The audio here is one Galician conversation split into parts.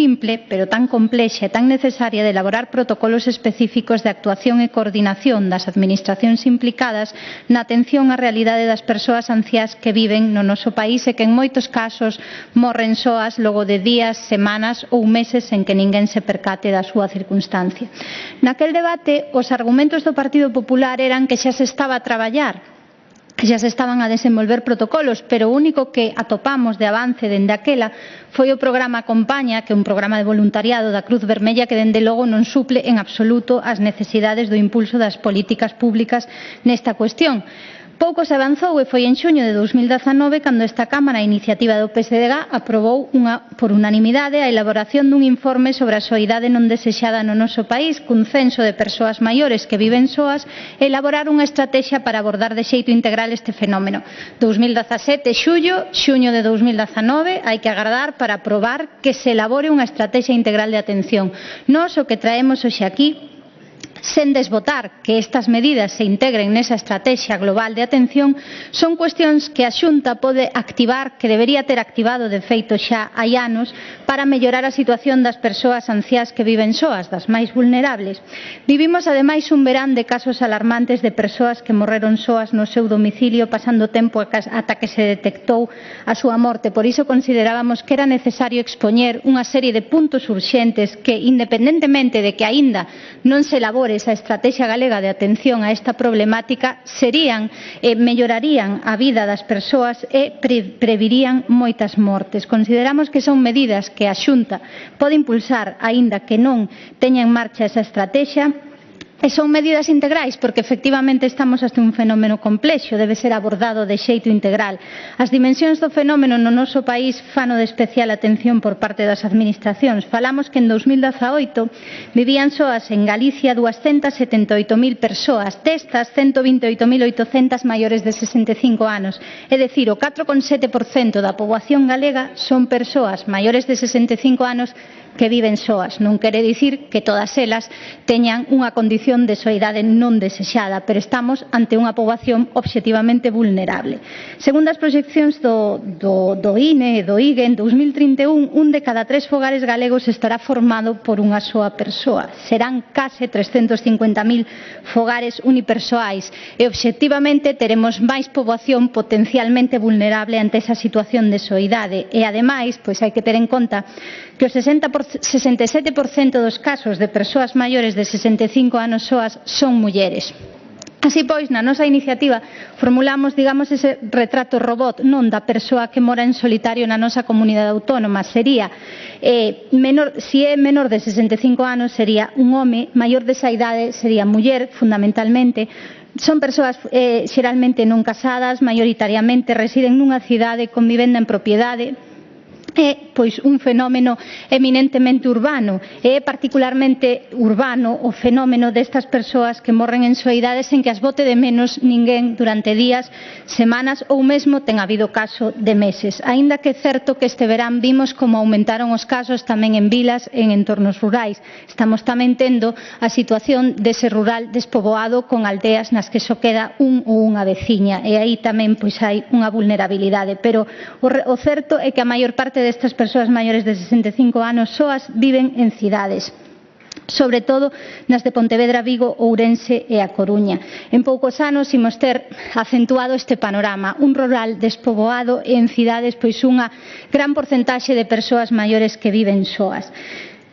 simple, pero tan complexa e tan necesaria de elaborar protocolos específicos de actuación e coordinación das administracións implicadas na atención á realidade das persoas anciás que viven no noso país e que en moitos casos morren soas logo de días, semanas ou meses en que ninguén se percate da súa circunstancia. Naquel debate, os argumentos do Partido Popular eran que xa se estaba a traballar xa se estaban a desenvolver protocolos, pero o único que atopamos de avance dende aquela foi o programa Acompaña, que é un programa de voluntariado da Cruz Vermella que dende logo non suple en absoluto as necesidades do impulso das políticas públicas nesta cuestión. Pouco se avanzou e foi en xuño de 2019 cando esta Cámara, a iniciativa do PSDG, aprobou unha, por unanimidade a elaboración dun informe sobre a soidade non desexada no noso país cun censo de persoas maiores que viven soas e elaborar unha estratexia para abordar de xeito integral real este fenómeno. 2017, xullo, xuño de 2019, hai que agardar para aprobar que se elabore unha estrategia integral de atención. Nos o que traemos hoxe aquí sen desbotar que estas medidas se integren nesa estrategia global de atención, son cuestións que a Xunta pode activar, que debería ter activado de feito xa hai anos, para mellorar a situación das persoas anciás que viven soas, das máis vulnerables. Vivimos ademais un verán de casos alarmantes de persoas que morreron soas no seu domicilio pasando tempo ata que se detectou a súa morte. Por iso considerábamos que era necesario expoñer unha serie de puntos urxentes que, independentemente de que aínda non se elabore anteriores a Estrategia Galega de Atención a esta problemática serían e mellorarían a vida das persoas e previrían moitas mortes. Consideramos que son medidas que a Xunta pode impulsar, aínda que non teña en marcha esa estrategia, E son medidas integrais porque efectivamente estamos ante un fenómeno complexo, debe ser abordado de xeito integral. As dimensións do fenómeno no noso país fano de especial atención por parte das administracións. Falamos que en 2018 vivían soas en Galicia 278.000 persoas, destas 128.800 maiores de 65 anos. É dicir, o 4,7% da poboación galega son persoas maiores de 65 anos que viven soas. Non quere dicir que todas elas teñan unha condición de soidade non desexada, pero estamos ante unha poboación obxectivamente vulnerable. Segundo as proxeccións do, do, do INE e do IGE, en 2031 un de cada tres fogares galegos estará formado por unha soa persoa. Serán case 350.000 fogares unipersoais e obxectivamente teremos máis poboación potencialmente vulnerable ante esa situación de soidade. E ademais, pois hai que ter en conta que o 60% 67% dos casos de persoas maiores de 65 anos soas son mulleres. Así pois, na nosa iniciativa formulamos, digamos, ese retrato robot non da persoa que mora en solitario na nosa comunidade autónoma. Sería, eh, menor, si é menor de 65 anos, sería un home, maior desa idade sería muller, fundamentalmente, Son persoas eh, xeralmente non casadas, maioritariamente residen nunha cidade con vivenda en propiedade, é pois un fenómeno eminentemente urbano e é particularmente urbano o fenómeno destas persoas que morren en soidades en que as bote de menos ninguén durante días, semanas ou mesmo ten habido caso de meses. Aínda que é certo que este verán vimos como aumentaron os casos tamén en vilas en entornos rurais. Estamos tamén tendo a situación dese rural despoboado con aldeas nas que só queda un ou unha veciña e aí tamén pois hai unha vulnerabilidade, pero o, o certo é que a maior parte parte destas persoas maiores de 65 anos soas viven en cidades sobre todo nas de Pontevedra, Vigo, Ourense e A Coruña. En poucos anos imos ter acentuado este panorama, un rural despoboado e en cidades pois unha gran porcentaxe de persoas maiores que viven soas.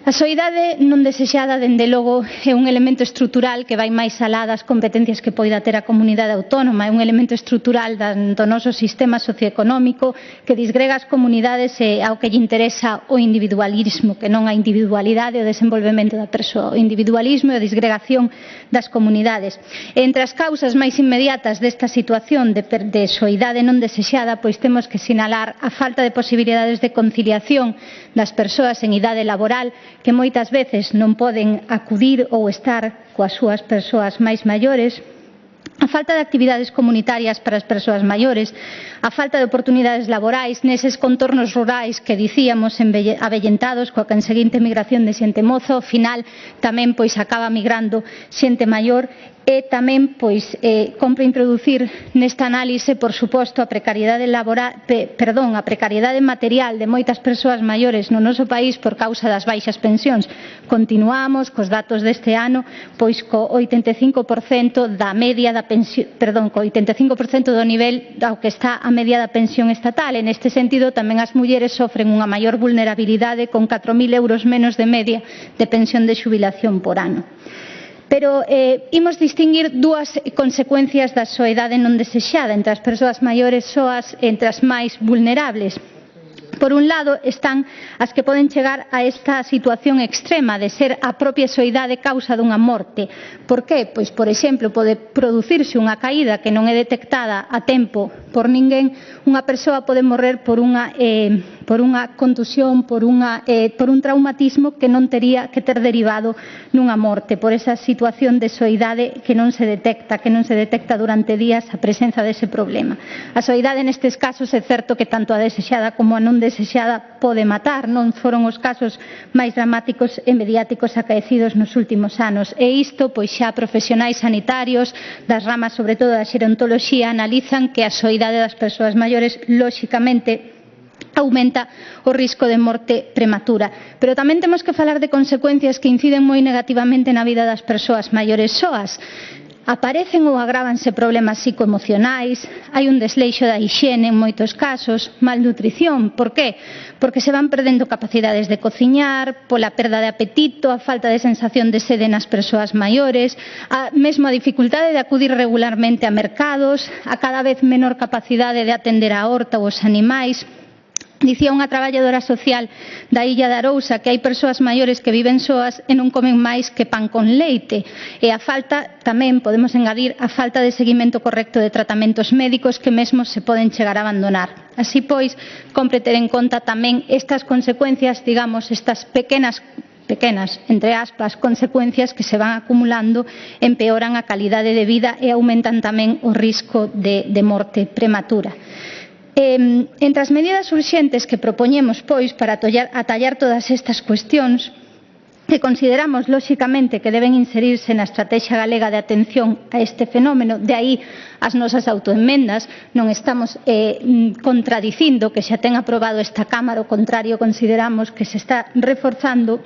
A soidade non desexada, dende logo, é un elemento estrutural que vai máis alá das competencias que poida ter a comunidade autónoma, é un elemento estrutural do noso sistema socioeconómico que disgrega as comunidades e ao que lle interesa o individualismo, que non a individualidade e o desenvolvemento da persoa, o individualismo e a disgregación das comunidades. E entre as causas máis inmediatas desta situación de, de soidade non desexada, pois temos que sinalar a falta de posibilidades de conciliación das persoas en idade laboral que moitas veces non poden acudir ou estar coas súas persoas máis maiores a falta de actividades comunitarias para as persoas maiores, a falta de oportunidades laborais neses contornos rurais que dicíamos avellentados coa conseguinte migración de xente mozo, ao final tamén pois acaba migrando xente maior e tamén pois eh, compre introducir nesta análise, por suposto, a precariedade laboral, pe, perdón, a precariedade material de moitas persoas maiores no noso país por causa das baixas pensións. Continuamos cos datos deste ano, pois co 85% da media da pensión, perdón, co 85% do nivel ao que está a media da pensión estatal. En este sentido, tamén as mulleres sofren unha maior vulnerabilidade con 4.000 euros menos de media de pensión de xubilación por ano pero eh, imos distinguir dúas consecuencias da soidade non desexada entre as persoas maiores soas entre as máis vulnerables Por un lado están as que poden chegar a esta situación extrema de ser a propia soidade causa dunha morte. Por que? Pois, por exemplo, pode producirse unha caída que non é detectada a tempo por ninguén, unha persoa pode morrer por unha eh, por unha contusión, por, unha, eh, por un traumatismo que non tería que ter derivado nunha morte, por esa situación de soidade que non se detecta, que non se detecta durante días a presenza dese problema. A soidade nestes casos é certo que tanto a desexada como a non desexada pode matar, non foron os casos máis dramáticos e mediáticos acaecidos nos últimos anos. E isto, pois xa profesionais sanitarios das ramas, sobre todo da xerontoloxía, analizan que a soidade das persoas maiores, lóxicamente, aumenta o risco de morte prematura. Pero tamén temos que falar de consecuencias que inciden moi negativamente na vida das persoas maiores soas. Aparecen ou agrávanse problemas psicoemocionais, hai un desleixo da hixiene en moitos casos, malnutrición. Por qué? Porque se van perdendo capacidades de cociñar, pola perda de apetito, a falta de sensación de sede nas persoas maiores, a, mesmo a dificultade de acudir regularmente a mercados, a cada vez menor capacidade de atender a horta ou os animais, Dicía unha traballadora social da Illa de Arousa que hai persoas maiores que viven soas e non comen máis que pan con leite. E a falta, tamén podemos engadir, a falta de seguimento correcto de tratamentos médicos que mesmo se poden chegar a abandonar. Así pois, compre ter en conta tamén estas consecuencias, digamos, estas pequenas pequenas, entre aspas, consecuencias que se van acumulando empeoran a calidade de vida e aumentan tamén o risco de, de morte prematura. Eh, entre as medidas urxentes que propoñemos, pois, para atallar, atallar todas estas cuestións, que consideramos, lóxicamente, que deben inserirse na Estrategia Galega de Atención a este fenómeno, de aí as nosas autoenmendas, non estamos eh, mm, contradicindo que xa ten aprobado esta Cámara, o contrario, consideramos que se está reforzando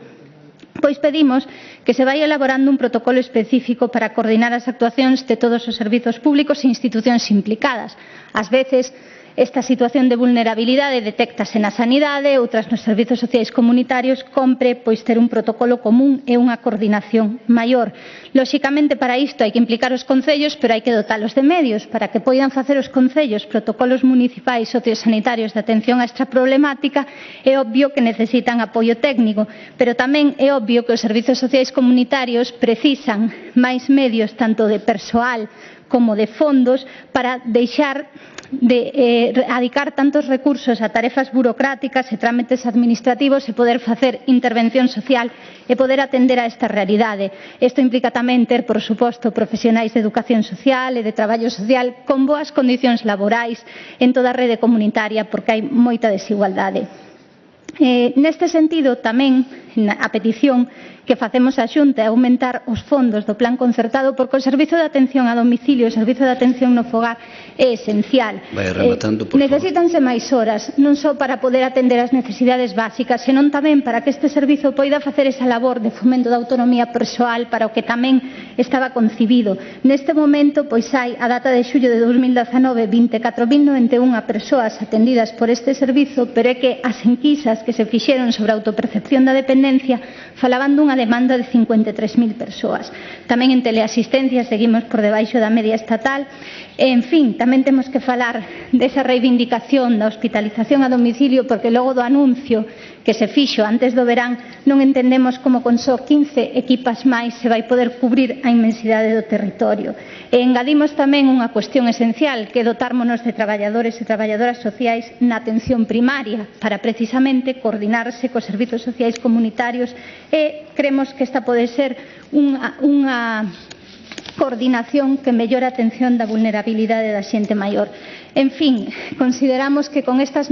pois pedimos que se vai elaborando un protocolo específico para coordinar as actuacións de todos os servizos públicos e institucións implicadas. Ás veces, Esta situación de vulnerabilidade detectase na sanidade, outras nos servizos sociais comunitarios, compre pois ter un protocolo común e unha coordinación maior. Lóxicamente, para isto hai que implicar os concellos, pero hai que dotalos de medios para que poidan facer os concellos protocolos municipais sociosanitarios de atención a esta problemática. É obvio que necesitan apoio técnico, pero tamén é obvio que os servizos sociais comunitarios precisan máis medios tanto de persoal como de fondos para deixar de eh, adicar tantos recursos a tarefas burocráticas e trámites administrativos e poder facer intervención social e poder atender a esta realidade. Isto implica tamén ter, por suposto, profesionais de educación social e de traballo social con boas condicións laborais en toda a rede comunitaria porque hai moita desigualdade. Eh, neste sentido, tamén, a petición que facemos a Xunta é aumentar os fondos do plan concertado porque o servizo de atención a domicilio, o servizo de atención no fogar é esencial. Vai rematando, eh, por Necesitanse máis horas, non só para poder atender as necesidades básicas, senón tamén para que este servizo poida facer esa labor de fomento da autonomía persoal para o que tamén estaba concibido. Neste momento, pois hai a data de xullo de 2019 24.091 persoas atendidas por este servizo, pero é que as enquisas que se fixeron sobre a autopercepción da dependencia dependencia falaban dunha demanda de 53.000 persoas. Tamén en teleasistencia seguimos por debaixo da media estatal. En fin, tamén temos que falar desa reivindicación da hospitalización a domicilio porque logo do anuncio que se fixo antes do verán non entendemos como con só 15 equipas máis se vai poder cubrir a inmensidade do territorio. E engadimos tamén unha cuestión esencial que dotármonos de traballadores e traballadoras sociais na atención primaria para precisamente coordinarse cos servizos sociais comunitarios sanitarios e cremos que esta pode ser unha, unha coordinación que mellora a atención da vulnerabilidade da xente maior. En fin, consideramos que con estas